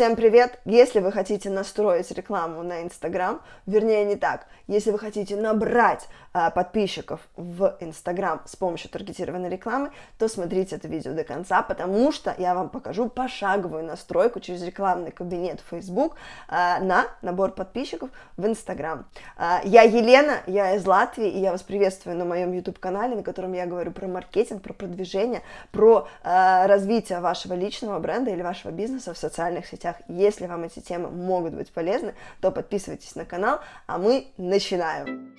Всем привет! Если вы хотите настроить рекламу на Инстаграм, вернее не так, если вы хотите набрать а, подписчиков в Инстаграм с помощью таргетированной рекламы, то смотрите это видео до конца, потому что я вам покажу пошаговую настройку через рекламный кабинет Facebook а, на набор подписчиков в Инстаграм. А, я Елена, я из Латвии, и я вас приветствую на моем YouTube-канале, на котором я говорю про маркетинг, про продвижение, про а, развитие вашего личного бренда или вашего бизнеса в социальных сетях соцсетях. Если вам эти темы могут быть полезны, то подписывайтесь на канал, а мы начинаем.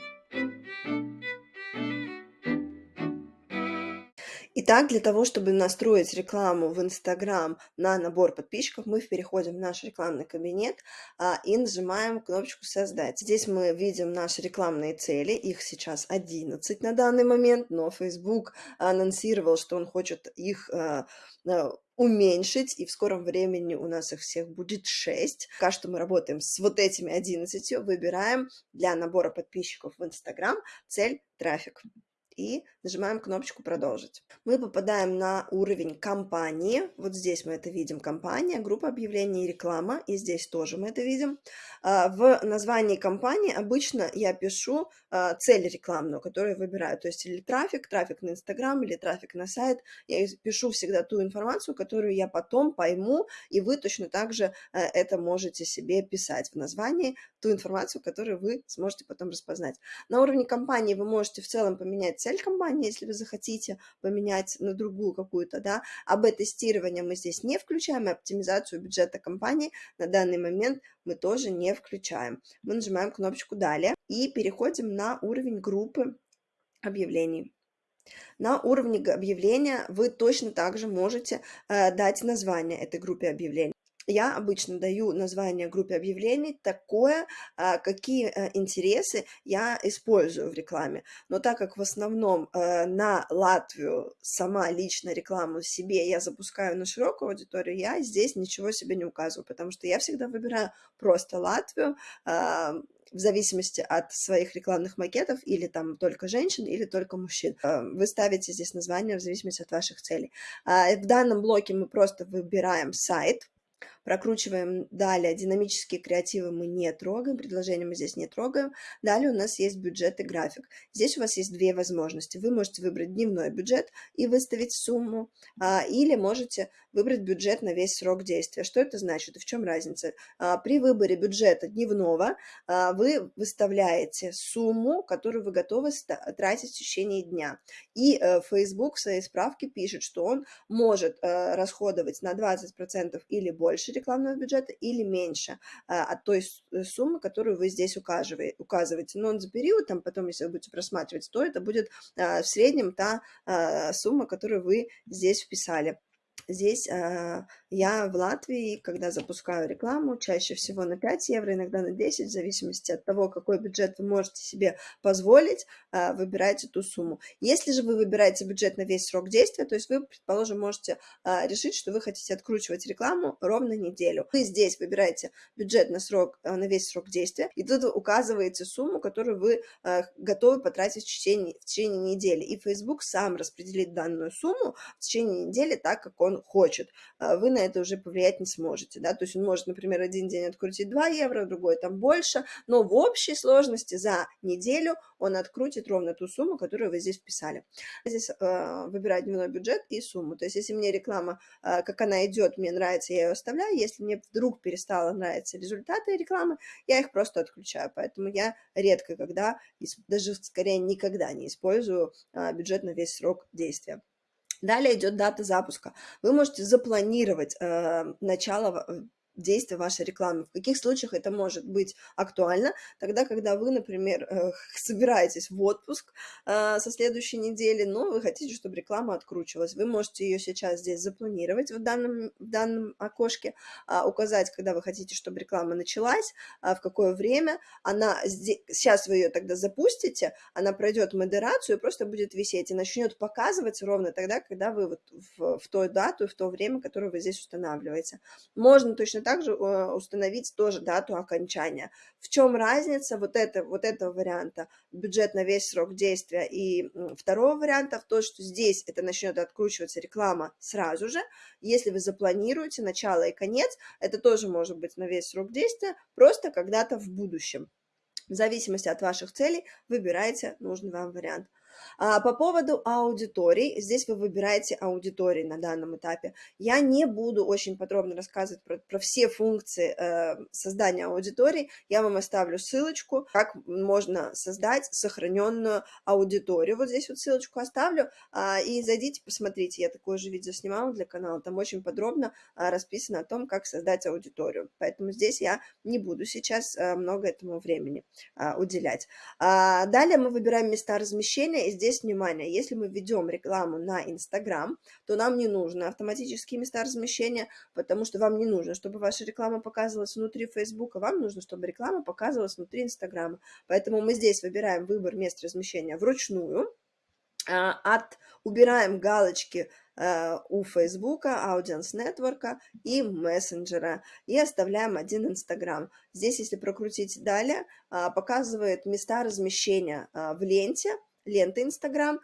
Итак, для того, чтобы настроить рекламу в Инстаграм на набор подписчиков, мы переходим в наш рекламный кабинет а, и нажимаем кнопочку «Создать». Здесь мы видим наши рекламные цели, их сейчас 11 на данный момент, но Facebook анонсировал, что он хочет их а, а, уменьшить, и в скором времени у нас их всех будет 6. Пока что мы работаем с вот этими 11, выбираем для набора подписчиков в Инстаграм цель трафик и нажимаем кнопочку «Продолжить». Мы попадаем на уровень компании. Вот здесь мы это видим. Компания, группа объявлений и реклама. И здесь тоже мы это видим. А, в названии компании обычно я пишу а, цель рекламную, которую выбираю. То есть или трафик, трафик на Инстаграм, или трафик на сайт. Я пишу всегда ту информацию, которую я потом пойму, и вы точно так же э, это можете себе писать в названии, ту информацию, которую вы сможете потом распознать. На уровне компании вы можете в целом поменять цель компании, если вы захотите поменять на другую какую-то, да, об тестирование мы здесь не включаем, и оптимизацию бюджета компании на данный момент мы тоже не включаем. Мы нажимаем кнопочку «Далее» и переходим на уровень группы объявлений. На уровне объявления вы точно также можете э, дать название этой группе объявлений я обычно даю название группе объявлений такое, а, какие э, интересы я использую в рекламе. Но так как в основном э, на Латвию сама лично рекламу себе я запускаю на широкую аудиторию, я здесь ничего себе не указываю, потому что я всегда выбираю просто Латвию, а, в зависимости от своих рекламных макетов, или там только женщин, или только мужчин. Э, вы ставите здесь название в зависимости от ваших целей. А, в данном блоке мы просто выбираем сайт, Прокручиваем далее. Динамические креативы мы не трогаем, предложения мы здесь не трогаем. Далее у нас есть бюджет и график. Здесь у вас есть две возможности. Вы можете выбрать дневной бюджет и выставить сумму, а, или можете выбрать бюджет на весь срок действия. Что это значит и в чем разница? А, при выборе бюджета дневного а, вы выставляете сумму, которую вы готовы тратить в течение дня. И э, Facebook в своей справке пишет, что он может э, расходовать на 20% или больше рекламного бюджета или меньше а, от той э, суммы, которую вы здесь указываете. Но за период, там потом, если вы будете просматривать, то это будет в среднем та сумма, которую вы здесь вписали. Здесь э, я в Латвии, когда запускаю рекламу, чаще всего на 5 евро, иногда на 10, в зависимости от того, какой бюджет вы можете себе позволить, э, выбирайте ту сумму. Если же вы выбираете бюджет на весь срок действия, то есть вы, предположим, можете э, решить, что вы хотите откручивать рекламу ровно неделю. Вы здесь выбираете бюджет на, срок, э, на весь срок действия, и тут указываете сумму, которую вы э, готовы потратить в течение, в течение недели. И Facebook сам распределит данную сумму в течение недели так, как он хочет, а вы на это уже повлиять не сможете, да, то есть он может, например, один день открутить 2 евро, другой там больше, но в общей сложности за неделю он открутит ровно ту сумму, которую вы здесь вписали. Здесь э, выбирать дневной бюджет и сумму, то есть если мне реклама, э, как она идет, мне нравится, я ее оставляю, если мне вдруг перестало нравиться результаты рекламы, я их просто отключаю, поэтому я редко когда, даже скорее никогда не использую э, бюджет на весь срок действия. Далее идет дата запуска. Вы можете запланировать э, начало э, действия вашей рекламы. В каких случаях это может быть актуально? Тогда, когда вы, например, э, собираетесь в отпуск э, со следующей недели, но вы хотите, чтобы реклама откручивалась. Вы можете ее сейчас здесь запланировать в данном, в данном окошке, а, указать, когда вы хотите, чтобы реклама началась, а, в какое время. Она здесь, сейчас вы ее тогда запустите, она пройдет модерацию и просто будет висеть и начнет показывать ровно тогда, когда вы вот в, в ту дату, в то время, которое вы здесь устанавливаете. Можно точно точно так же э, установить тоже дату окончания. В чем разница вот, это, вот этого варианта, бюджет на весь срок действия и второго варианта, в то, что здесь это начнет откручиваться реклама сразу же, если вы запланируете начало и конец, это тоже может быть на весь срок действия, просто когда-то в будущем. В зависимости от ваших целей выбирайте нужный вам вариант. А, по поводу аудиторий, здесь вы выбираете аудитории на данном этапе. Я не буду очень подробно рассказывать про, про все функции э, создания аудиторий, я вам оставлю ссылочку, как можно создать сохраненную аудиторию. Вот здесь вот ссылочку оставлю, э, и зайдите, посмотрите, я такое же видео снимала для канала, там очень подробно э, расписано о том, как создать аудиторию. Поэтому здесь я не буду сейчас э, много этому времени э, уделять. А, далее мы выбираем места размещения, здесь, внимание, если мы ведем рекламу на Инстаграм, то нам не нужны автоматические места размещения, потому что вам не нужно, чтобы ваша реклама показывалась внутри Фейсбука, вам нужно, чтобы реклама показывалась внутри Инстаграма. Поэтому мы здесь выбираем выбор мест размещения вручную, а, от, убираем галочки э, у Фейсбука, Audience Network и мессенджера и оставляем один Инстаграм. Здесь, если прокрутить далее, а, показывает места размещения а, в ленте, лента Инстаграм,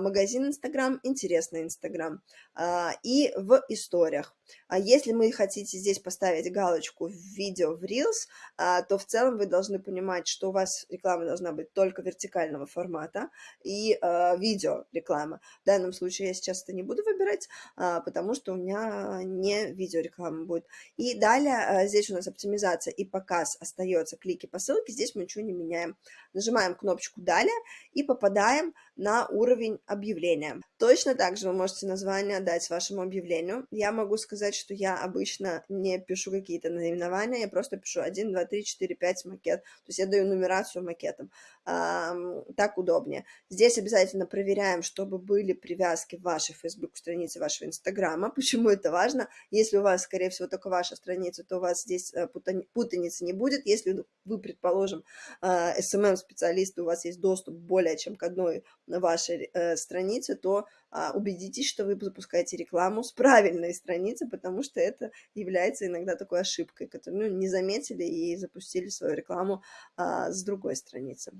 магазин Инстаграм, интересный Инстаграм а, и в историях. А если мы хотите здесь поставить галочку в видео в Reels, то в целом вы должны понимать, что у вас реклама должна быть только вертикального формата и видео реклама. В данном случае я сейчас это не буду выбирать, потому что у меня не видео реклама будет. И далее здесь у нас оптимизация и показ остается, клики по ссылке, здесь мы ничего не меняем. Нажимаем кнопочку «Далее» и попадаем на уровень объявления. Точно так же вы можете название дать вашему объявлению. Я могу сказать, что я обычно не пишу какие-то наименования, я просто пишу 1, 2, 3, 4, 5 макет. То есть я даю нумерацию макетам. Так удобнее. Здесь обязательно проверяем, чтобы были привязки в вашей Facebook странице, вашего Инстаграма. Почему это важно? Если у вас, скорее всего, только ваша страница, то у вас здесь э, путаницы не будет. Если вы, предположим, SMM-специалист, у вас есть доступ более чем к одной вашей э, странице, то а, убедитесь, что вы запускаете рекламу с правильной страницы, потому что это является иногда такой ошибкой, которую ну, не заметили и запустили свою рекламу а, с другой страницы.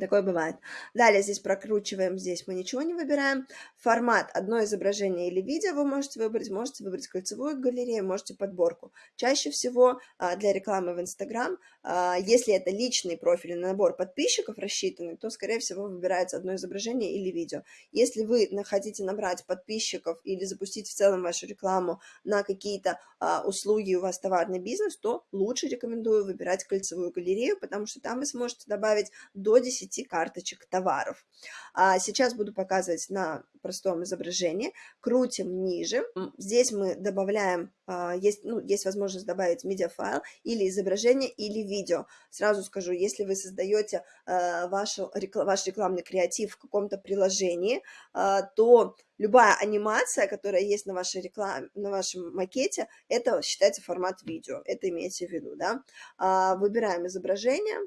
Такое бывает. Далее здесь прокручиваем, здесь мы ничего не выбираем. Формат, одно изображение или видео вы можете выбрать, можете выбрать кольцевую галерею, можете подборку. Чаще всего а, для рекламы в Инстаграм, а, если это личный профиль на набор подписчиков рассчитанный, то, скорее всего, выбирается одно изображение или видео. Если вы хотите набрать подписчиков или запустить в целом вашу рекламу на какие-то а, услуги, у вас товарный бизнес, то лучше рекомендую выбирать кольцевую галерею, потому что там вы сможете добавить до 10 10 карточек товаров. А сейчас буду показывать на простом изображении. Крутим ниже. Здесь мы добавляем, а, есть, ну, есть возможность добавить медиафайл или изображение, или видео. Сразу скажу, если вы создаете а, вашу, ваш рекламный креатив в каком-то приложении, а, то любая анимация, которая есть на вашей рекламе, на вашем макете, это считается формат видео. Это имейте в виду, да. Выбираем изображение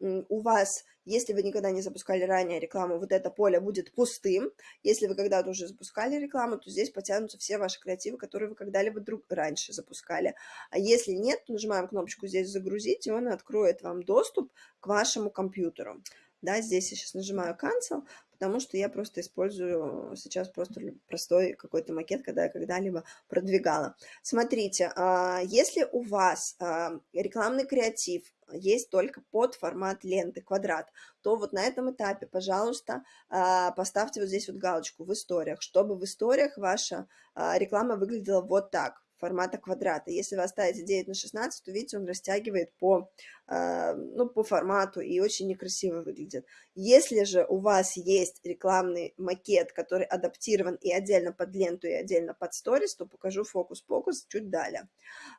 у вас, если вы никогда не запускали ранее рекламу, вот это поле будет пустым. Если вы когда-то уже запускали рекламу, то здесь потянутся все ваши креативы, которые вы когда-либо друг раньше запускали. А если нет, то нажимаем кнопочку здесь «Загрузить», и он откроет вам доступ к вашему компьютеру. Да, здесь я сейчас нажимаю Cancel, потому что я просто использую сейчас просто простой какой-то макет, когда я когда-либо продвигала. Смотрите, а, если у вас а, рекламный креатив есть только под формат ленты, квадрат, то вот на этом этапе, пожалуйста, а, поставьте вот здесь вот галочку в историях, чтобы в историях ваша реклама выглядела вот так формата квадрата. Если вы оставите 9 на 16, то видите, он растягивает по, э, ну, по формату и очень некрасиво выглядит. Если же у вас есть рекламный макет, который адаптирован и отдельно под ленту, и отдельно под сторис, то покажу фокус-покус чуть далее.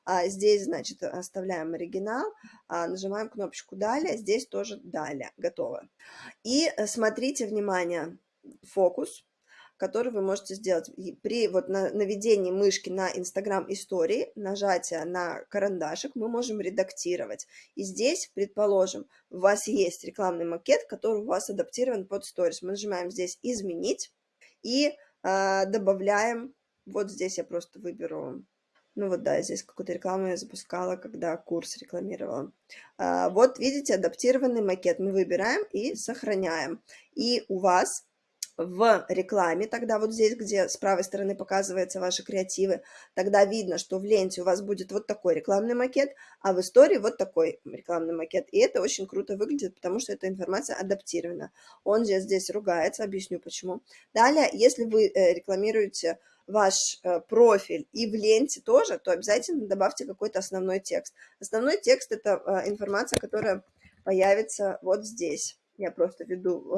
А здесь, значит, оставляем оригинал, а нажимаем кнопочку «Далее», здесь тоже «Далее», готово. И э, смотрите, внимание, фокус, который вы можете сделать при вот наведении мышки на Instagram истории, нажатия на карандашик, мы можем редактировать. И здесь, предположим, у вас есть рекламный макет, который у вас адаптирован под сторис. Мы нажимаем здесь «Изменить» и э, добавляем, вот здесь я просто выберу Ну вот да, здесь какую-то рекламу я запускала, когда курс рекламировала. А, вот видите, адаптированный макет мы выбираем и сохраняем. И у вас в рекламе, тогда вот здесь, где с правой стороны показываются ваши креативы, тогда видно, что в ленте у вас будет вот такой рекламный макет, а в истории вот такой рекламный макет. И это очень круто выглядит, потому что эта информация адаптирована. Он здесь, здесь ругается, объясню почему. Далее, если вы э, рекламируете ваш э, профиль и в ленте тоже, то обязательно добавьте какой-то основной текст. Основной текст – это э, информация, которая появится вот здесь. Я просто веду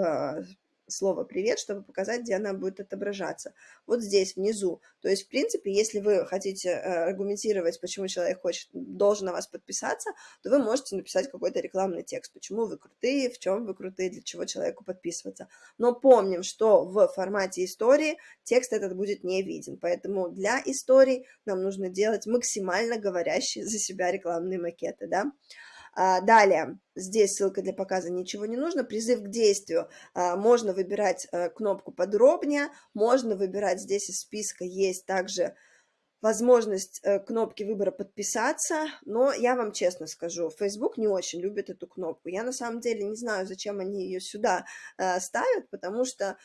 слово «привет», чтобы показать, где она будет отображаться. Вот здесь, внизу. То есть, в принципе, если вы хотите э, аргументировать, почему человек хочет, должен на вас подписаться, то вы можете написать какой-то рекламный текст, почему вы крутые, в чем вы крутые, для чего человеку подписываться. Но помним, что в формате истории текст этот будет не виден, поэтому для историй нам нужно делать максимально говорящие за себя рекламные макеты, да. А, далее, здесь ссылка для показа ничего не нужно. Призыв к действию. А, можно выбирать э, кнопку подробнее, можно выбирать здесь из списка есть также возможность э, кнопки выбора подписаться, но я вам честно скажу, Facebook не очень любит эту кнопку. Я на самом деле не знаю, зачем они ее сюда э, ставят, потому что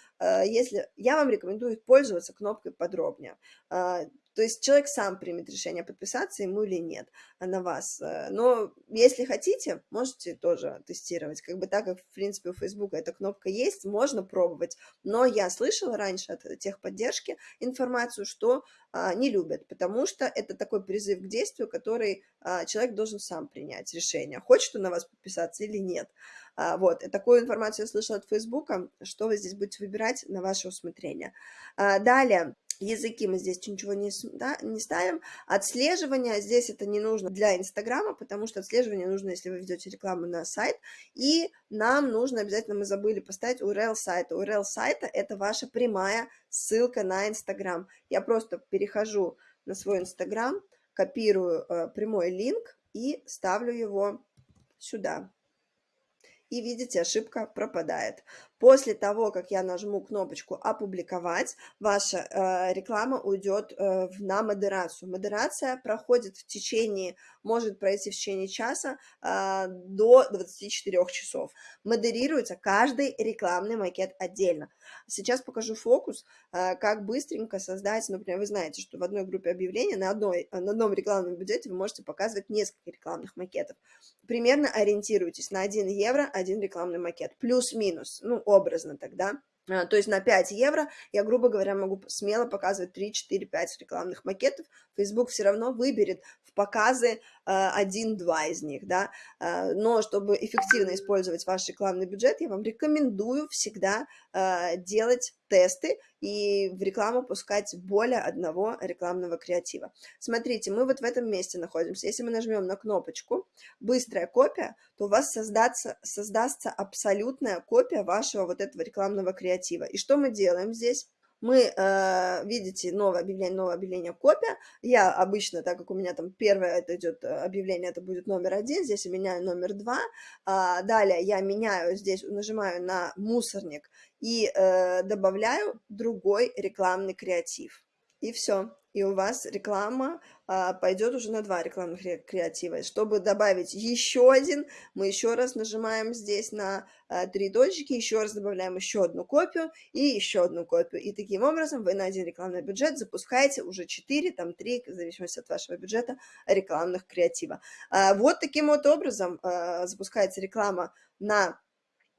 если я вам рекомендую пользоваться кнопкой подробнее. А, то есть человек сам примет решение, подписаться ему или нет а на вас. Э, но если хотите, можете тоже тестировать. Как бы так, как, в принципе, у Facebook эта кнопка есть, можно пробовать. Но я слышала раньше от техподдержки информацию, что а, не любят, потому что это такой призыв к действию, который а, человек должен сам принять решение, хочет он на вас подписаться или нет. Вот, такую информацию я слышала от Фейсбука, что вы здесь будете выбирать на ваше усмотрение. Далее, языки мы здесь ничего не, да, не ставим. Отслеживание здесь это не нужно для Инстаграма, потому что отслеживание нужно, если вы ведете рекламу на сайт. И нам нужно обязательно, мы забыли поставить URL сайта. URL сайта это ваша прямая ссылка на Инстаграм. Я просто перехожу на свой Инстаграм, копирую э, прямой линк и ставлю его сюда и видите, ошибка пропадает. После того, как я нажму кнопочку «Опубликовать», ваша э, реклама уйдет э, на модерацию. Модерация проходит в течение, может пройти в течение часа э, до 24 часов. Модерируется каждый рекламный макет отдельно. Сейчас покажу фокус, э, как быстренько создать, например, вы знаете, что в одной группе объявления на, одной, на одном рекламном бюджете вы можете показывать несколько рекламных макетов. Примерно ориентируйтесь на 1 евро, один рекламный макет, плюс-минус, ну, образно тогда. А, то есть на 5 евро я, грубо говоря, могу смело показывать 3, 4, 5 рекламных макетов. Facebook все равно выберет в показы а, один-два из них, да. А, но чтобы эффективно использовать ваш рекламный бюджет, я вам рекомендую всегда делать тесты и в рекламу пускать более одного рекламного креатива. Смотрите, мы вот в этом месте находимся. Если мы нажмем на кнопочку «Быстрая копия», то у вас создаться, создастся абсолютная копия вашего вот этого рекламного креатива. И что мы делаем здесь? мы, э, видите, новое объявление, новое объявление, копия. Я обычно, так как у меня там первое это идет э, объявление, это будет номер один, здесь я меняю номер два. А, далее я меняю здесь, нажимаю на мусорник и э, добавляю другой рекламный креатив. И все и у вас реклама а, пойдет уже на два рекламных креатива. Чтобы добавить еще один, мы еще раз нажимаем здесь на а, три точки, еще раз добавляем еще одну копию и еще одну копию. И таким образом вы на один рекламный бюджет запускаете уже 4, там 3, в зависимости от вашего бюджета, рекламных креатива. А, вот таким вот образом а, запускается реклама на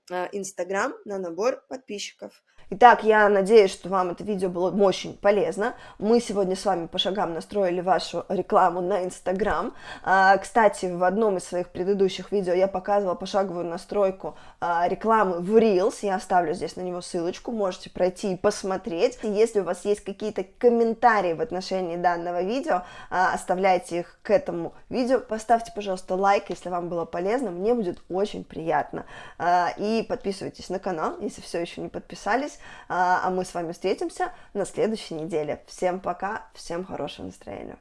Инстаграм на набор подписчиков. Итак, я надеюсь, что вам это видео было очень полезно. Мы сегодня с вами по шагам настроили вашу рекламу на Инстаграм. А, кстати, в одном из своих предыдущих видео я показывала пошаговую настройку а, рекламы в Reels. Я оставлю здесь на него ссылочку, можете пройти и посмотреть. Если у вас есть какие-то комментарии в отношении данного видео, оставляйте их к этому видео. Поставьте, пожалуйста, лайк, если вам было полезно, мне будет очень приятно. И подписывайтесь на канал, если все еще не подписались. А, а мы с вами встретимся на следующей неделе. Всем пока, всем хорошего настроения.